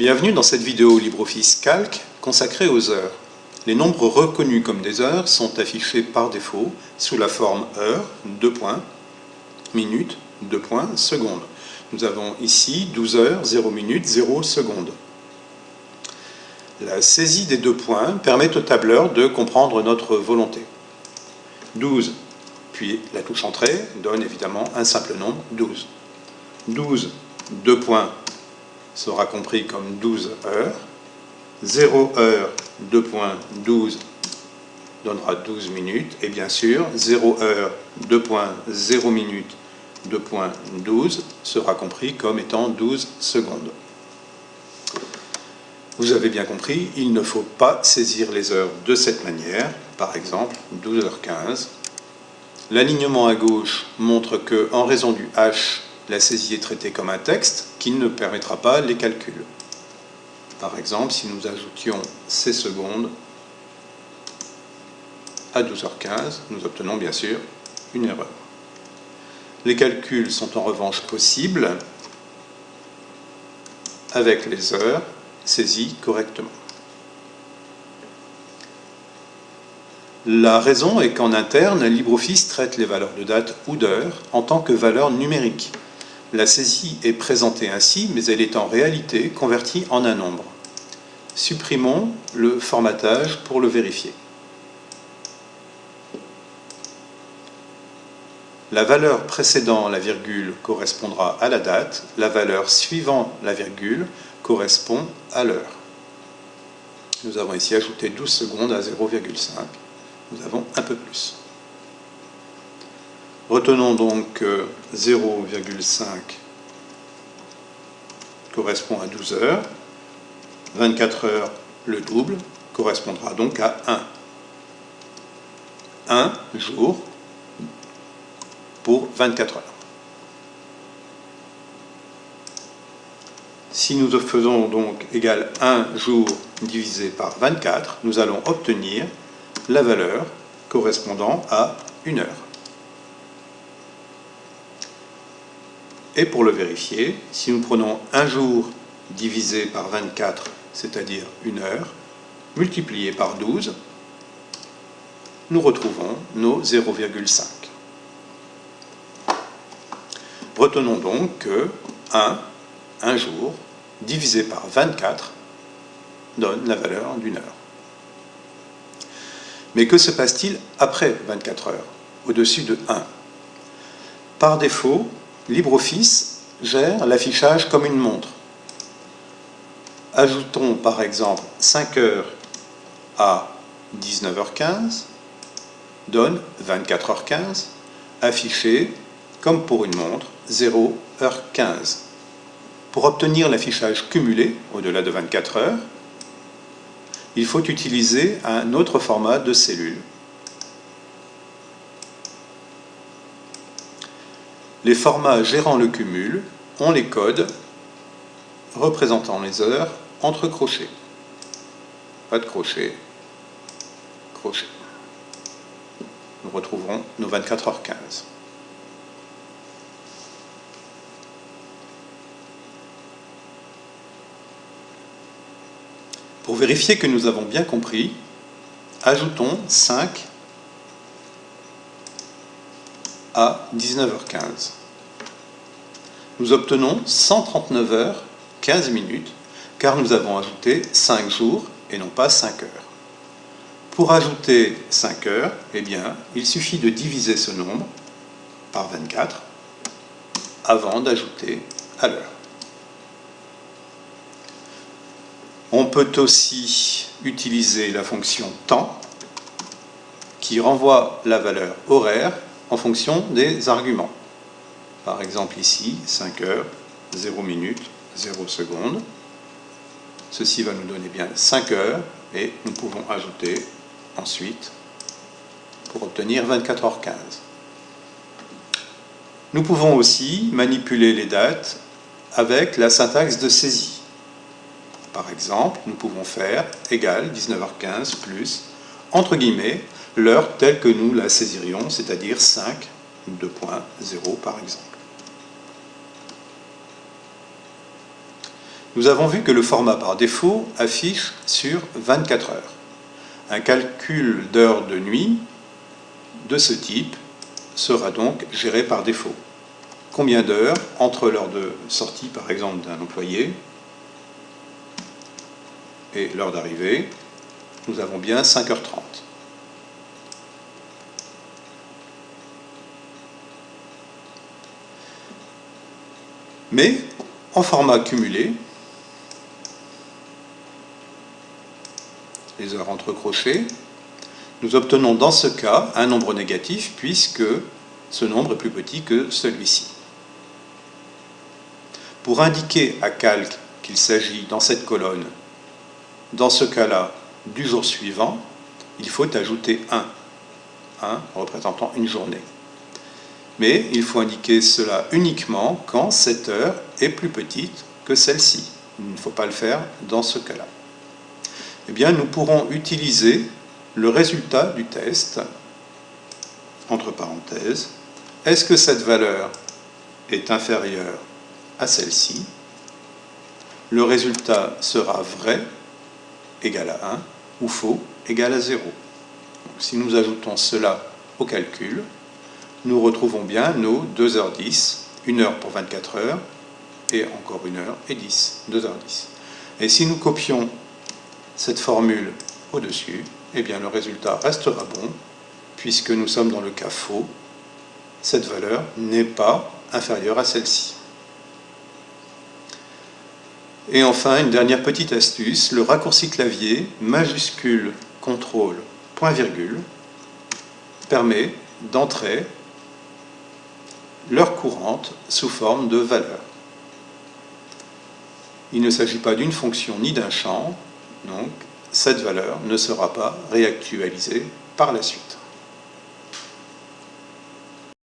Bienvenue dans cette vidéo LibreOffice Calc consacrée aux heures. Les nombres reconnus comme des heures sont affichés par défaut sous la forme heure, 2 points, minute, 2 points, seconde. Nous avons ici 12 heures, 0 minutes, 0 secondes. La saisie des deux points permet au tableur de comprendre notre volonté. 12, puis la touche entrée donne évidemment un simple nombre, 12. 12, 2 points, sera compris comme 12 heures. 0 heure, 2 points, 12 donnera 12 minutes. Et bien sûr, 0 heure, 2 points, 0 minutes, 2 points, 12 sera compris comme étant 12 secondes. Vous avez bien compris, il ne faut pas saisir les heures de cette manière. Par exemple, 12h15. L'alignement à gauche montre que, en raison du H, la saisie est traitée comme un texte qui ne permettra pas les calculs. Par exemple, si nous ajoutions ces secondes à 12h15, nous obtenons bien sûr une erreur. Les calculs sont en revanche possibles avec les heures saisies correctement. La raison est qu'en interne, LibreOffice traite les valeurs de date ou d'heure en tant que valeurs numériques. La saisie est présentée ainsi, mais elle est en réalité convertie en un nombre. Supprimons le formatage pour le vérifier. La valeur précédant la virgule correspondra à la date, la valeur suivant la virgule correspond à l'heure. Nous avons ici ajouté 12 secondes à 0,5. Nous avons un peu plus. Retenons donc 0,5 correspond à 12 heures. 24 heures, le double, correspondra donc à 1. 1 jour pour 24 heures. Si nous faisons donc égal 1 jour divisé par 24, nous allons obtenir la valeur correspondant à 1 heure. Et pour le vérifier, si nous prenons un jour divisé par 24, c'est-à-dire une heure, multiplié par 12, nous retrouvons nos 0,5. Retenons donc que 1, un jour, divisé par 24, donne la valeur d'une heure. Mais que se passe-t-il après 24 heures, au-dessus de 1 Par défaut, LibreOffice gère l'affichage comme une montre. Ajoutons par exemple 5 heures à 19h15, donne 24h15, affiché comme pour une montre 0h15. Pour obtenir l'affichage cumulé au-delà de 24 heures, il faut utiliser un autre format de cellule. Les formats gérant le cumul ont les codes représentant les heures entre crochets. Pas de crochet, crochet. Nous retrouverons nos 24h15. Pour vérifier que nous avons bien compris, ajoutons 5 à 19h15. Nous obtenons 139 heures 15 minutes car nous avons ajouté 5 jours et non pas 5 heures. Pour ajouter 5 heures, eh bien, il suffit de diviser ce nombre par 24 avant d'ajouter à l'heure. On peut aussi utiliser la fonction temps qui renvoie la valeur horaire en fonction des arguments. Par exemple ici, 5 heures, 0 minutes, 0 secondes. Ceci va nous donner bien 5 heures et nous pouvons ajouter ensuite pour obtenir 24h15. Nous pouvons aussi manipuler les dates avec la syntaxe de saisie. Par exemple, nous pouvons faire égal 19h15 plus, entre guillemets, l'heure telle que nous la saisirions, c'est-à-dire 5, 2.0 par exemple. Nous avons vu que le format par défaut affiche sur 24 heures. Un calcul d'heures de nuit de ce type sera donc géré par défaut. Combien d'heures entre l'heure de sortie, par exemple, d'un employé et l'heure d'arrivée? Nous avons bien 5h30. Mais en format cumulé, les heures entrecrochées, nous obtenons dans ce cas un nombre négatif puisque ce nombre est plus petit que celui-ci. Pour indiquer à calque qu'il s'agit dans cette colonne, dans ce cas-là, du jour suivant, il faut ajouter 1, 1 représentant une journée. Mais il faut indiquer cela uniquement quand cette heure est plus petite que celle-ci. Il ne faut pas le faire dans ce cas-là. Eh bien, nous pourrons utiliser le résultat du test, entre parenthèses, est-ce que cette valeur est inférieure à celle-ci? Le résultat sera vrai, égal à 1, ou faux, égal à 0. si nous ajoutons cela au calcul, nous retrouvons bien nos 2h10, 1 heure pour 24 heures, et encore 1 heure et 10, 2h10. Et si nous copions cette formule au-dessus, eh bien le résultat restera bon, puisque nous sommes dans le cas faux, cette valeur n'est pas inférieure à celle-ci. Et enfin, une dernière petite astuce, le raccourci clavier majuscule contrôle point virgule permet d'entrer l'heure courante sous forme de valeur. Il ne s'agit pas d'une fonction ni d'un champ, donc cette valeur ne sera pas réactualisée par la suite.